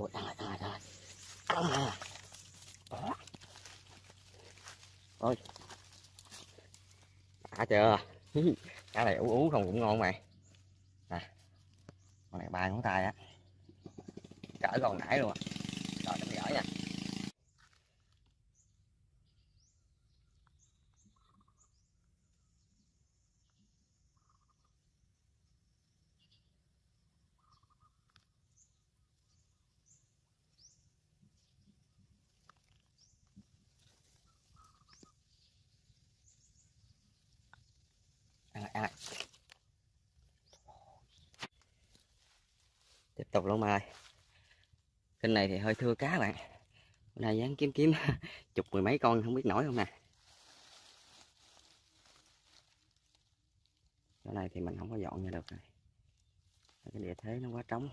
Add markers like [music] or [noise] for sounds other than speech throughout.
Ủa, rồi, rồi, rồi. không à. Đó ôi. Đã chưa? [laughs] Cá này ú ú không cũng ngon mày. Nè. Con này ba ngón tay á. Cỡ còn nãy luôn. À rồi đừng giỏi nha ăn lại, ăn lại tiếp tục luôn mà kênh này thì hơi thưa cá bạn. Hôm nay dán kiếm kiếm [laughs] chục mười mấy con không biết nổi không nè. Chỗ này thì mình không có dọn ra được này. Cái địa thế nó quá trống.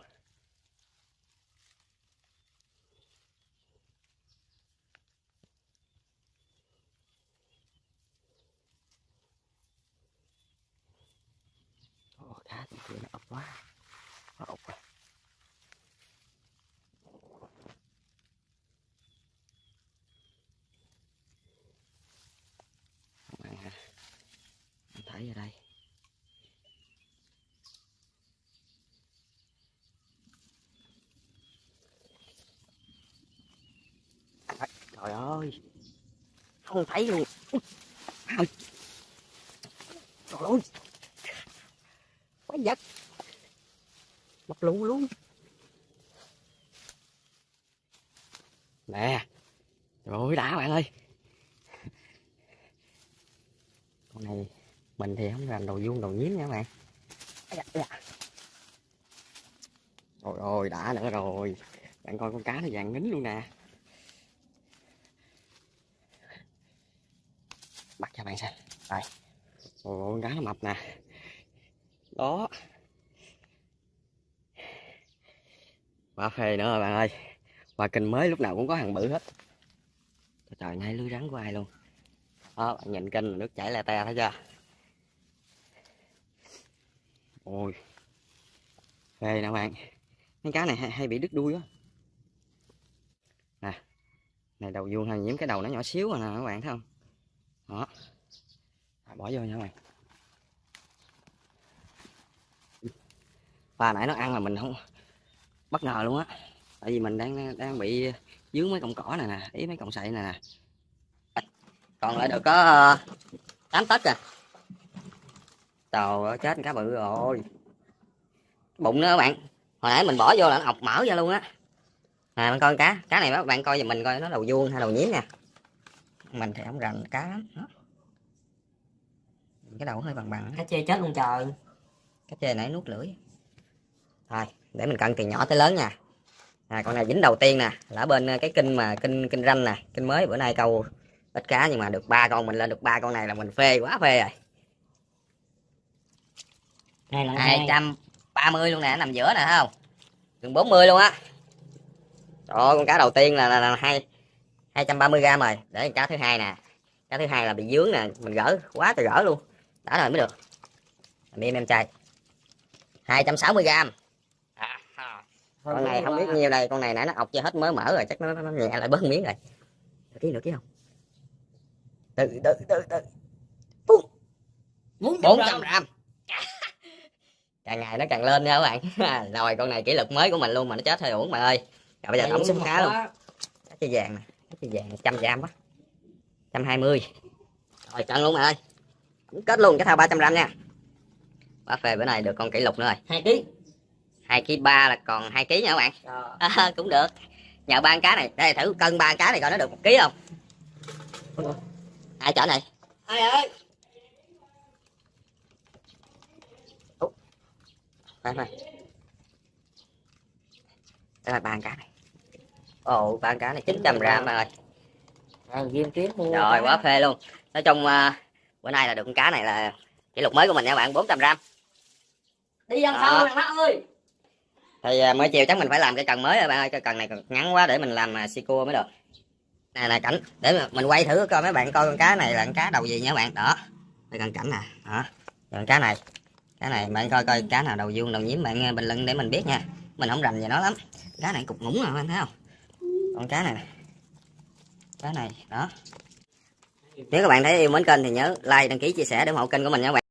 Ồ, cá trong nó quá ốc à. Các bạn ha Mình thấy ở đây. Đấy, trời ơi. Không thấy luôn. Trời ơi. Quá giật mập lù luôn. Nè. Trời ơi đã bạn ơi. Con này mình thì không rành đầu vuông đầu nhím nha các bạn. Ây da. Trời ơi đã nữa rồi. Bạn coi con cá nó vàng nín luôn nè. Bắt cho bạn xem. Đây. Ôi, con cá nó mập nè. Đó. Quá phê nữa rồi bạn ơi. Và kênh mới lúc nào cũng có hàng bự hết. Trời, ngay lưới rắn của ai luôn? Đó bạn nhìn kênh nước chảy le te thấy chưa ôi. Về nè bạn. Mấy cá này hay, hay bị đứt đuôi á nè. Này đầu vuông hay nhiễm cái đầu nó nhỏ xíu rồi nè các bạn thấy không? Đó. À, bỏ vô nha các bạn. Và nãy nó ăn là mình không bất ngờ luôn á. Tại vì mình đang đang bị dướng mấy cọng cỏ này nè ý mấy cọng sậy này nè. Còn lại được có tám tấc à trời ơi chết cá bự rồi. Bụng nữa các bạn. Hồi nãy mình bỏ vô là nó ọc mở ra luôn á. Nè bạn coi cá. Cá này các bạn coi giùm mình coi nó đầu vuông hay đầu nhím nè. Mình thì không rành cá lắm. Cái đầu hơi bằng bằng cá chê chết luôn trời. Cá chê nãy nuốt lưỡi. Thôi để mình cân từ nhỏ tới lớn nha. À, con này dính đầu tiên nè. Là bên ờ, cái kinh mà kinh kinh ranh nè. Kinh mới bữa nay câu ít cá nhưng mà được ba con mình lên được ba con này là mình phê quá phê rồi này là hai hai trăm ba mươi luôn nè nằm giữa nè thấy không? Gần 40 luôn á. Trời ơi con cá đầu tiên là là, là hai hai trăm ba mươi gram rồi. Để cá thứ hai nè. Cá thứ hai là bị dướng nè. Mình gỡ quá trời gỡ luôn. Đã rồi mới được. Làm im em trai 260 gram. À, à. con này không biết nhiêu đây. Con này nãy nó ọc cho hết mới mở rồi. Chắc nó, nó, nó nhẹ lại bớt miếng rồi. Được ký được ký không? Từ từ từ từ. Muốn bốn trăm gram càng ngày nó càng lên nha các bạn. [laughs] Rồi con này kỷ lục mới của mình luôn mà nó chết hơi uổng bạn ơi. Rồi bây giờ tổng số cá luôn. Cá chơi vàng nè cá chơi vàng trăm gram quá trăm hai mươi. Rồi cân luôn bạn ơi. Cũng kết luôn cái thao ba trăm gram nha. Quá phê bữa nay được con kỷ lục nữa rồi. Hai ký. Hai ký ba là còn hai ký nha các bạn. [laughs] À, cũng được. Nhờ ba con cá này. Đây thử cân ba con cá này coi nó được một ký không? Ai chở này. Ai ơi phải phải đây là con cá này. Ồ con cá này 900 gram bạn ơi à, ghim kiếm mua rồi quá phê luôn. Nói chung à, bữa nay là được con cá này là kỷ lục mới của mình nha bạn 400 gram. Đi ăn sau thằng mắt ơi. Thì à, mới chiều chắc mình phải làm cái cần mới rồi bạn ơi cái cần này còn ngắn quá để mình làm à, si cua mới được. Này là cảnh để mình quay thử coi mấy bạn coi con cá này là con cá đầu gì nha các bạn. Đó đây cần cảnh nè đó Rồi con cá này Cá này bạn coi coi cá nào đầu vuông đầu nhím bạn bình luận để mình biết nha. Mình không rành về nó lắm. Cá này cục ngủng à, rồi anh thấy không? Con cá này Cá này đó. Nếu các bạn thấy yêu mến kênh thì nhớ like, đăng ký, chia sẻ để ủng hộ kênh của mình nha các bạn.